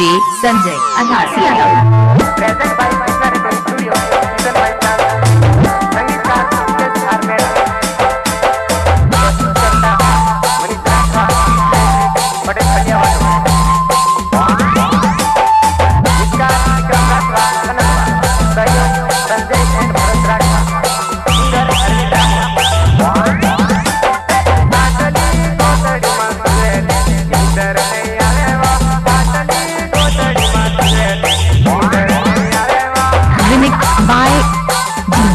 संजय अठासी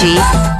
energy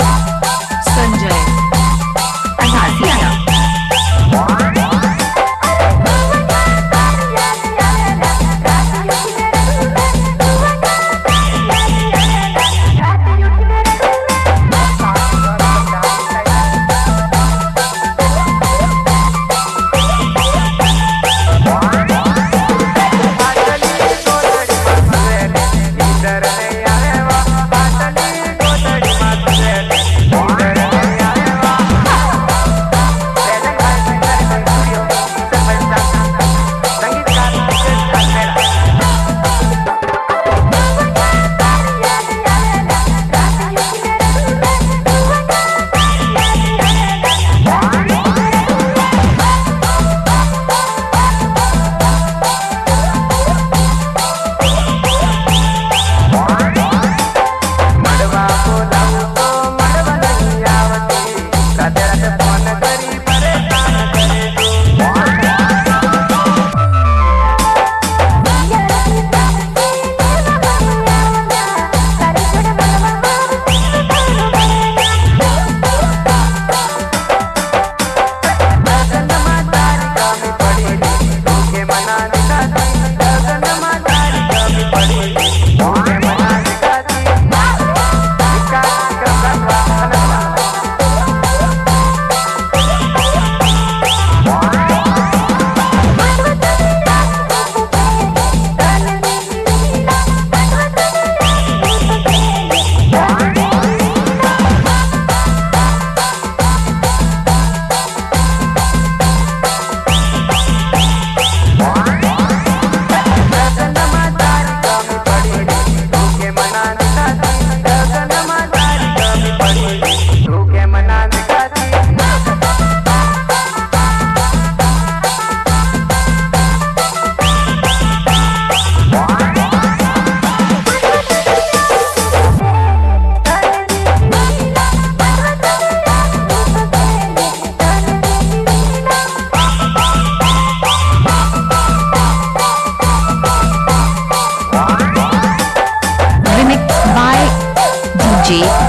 DJ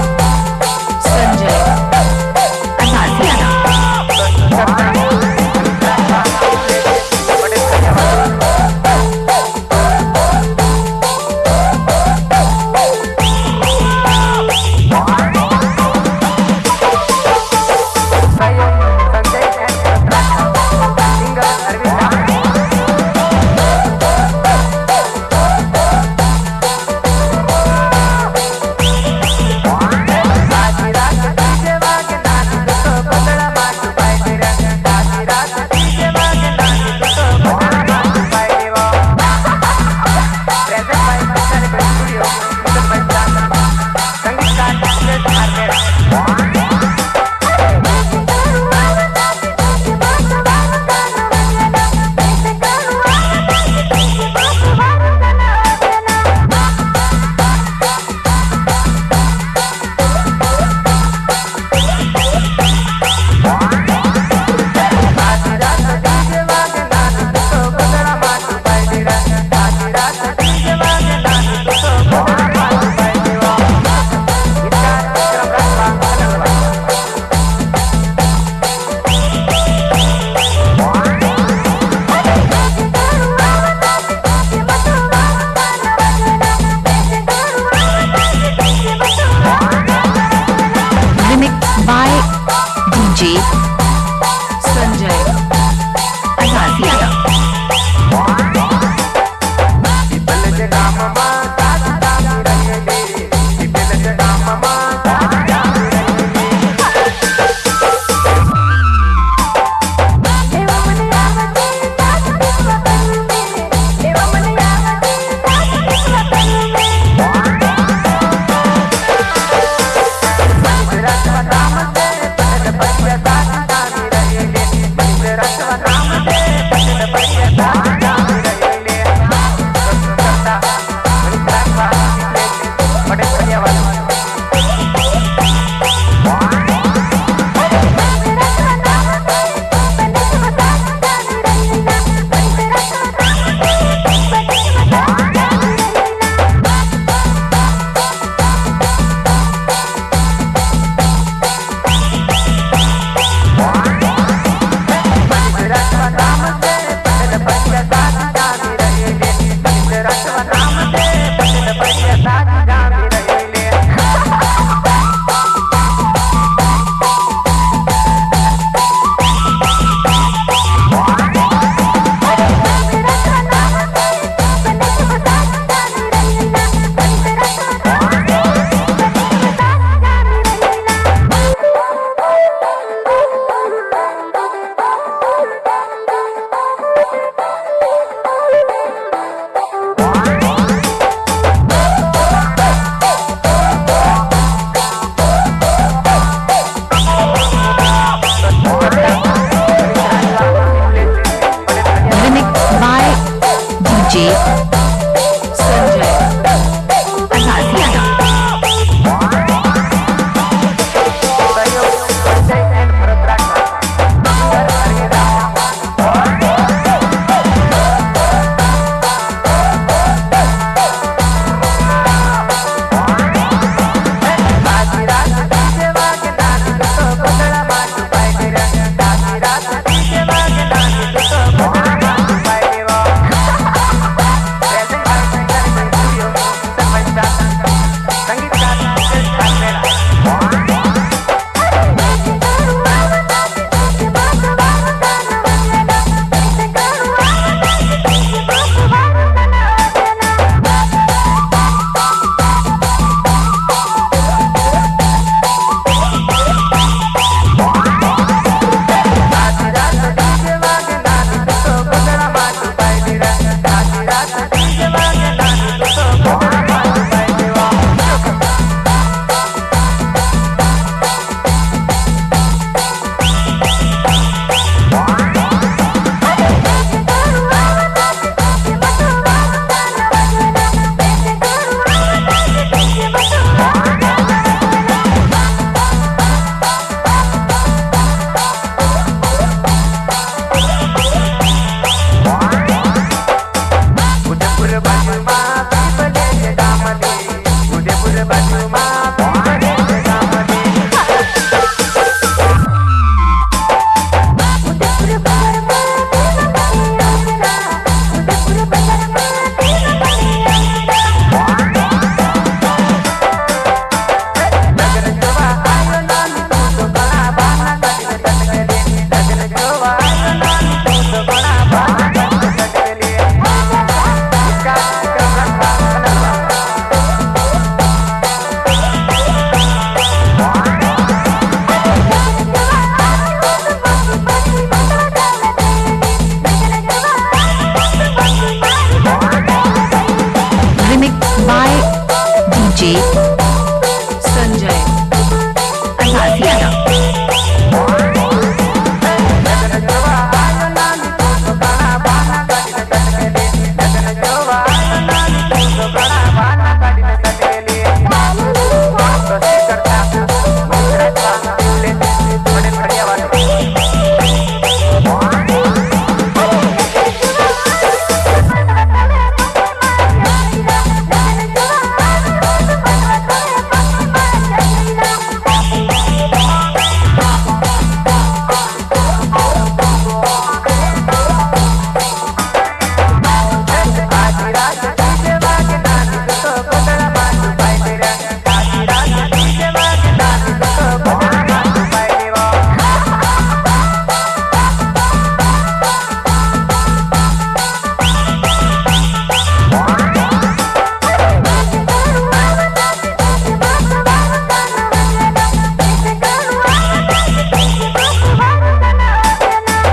Energy.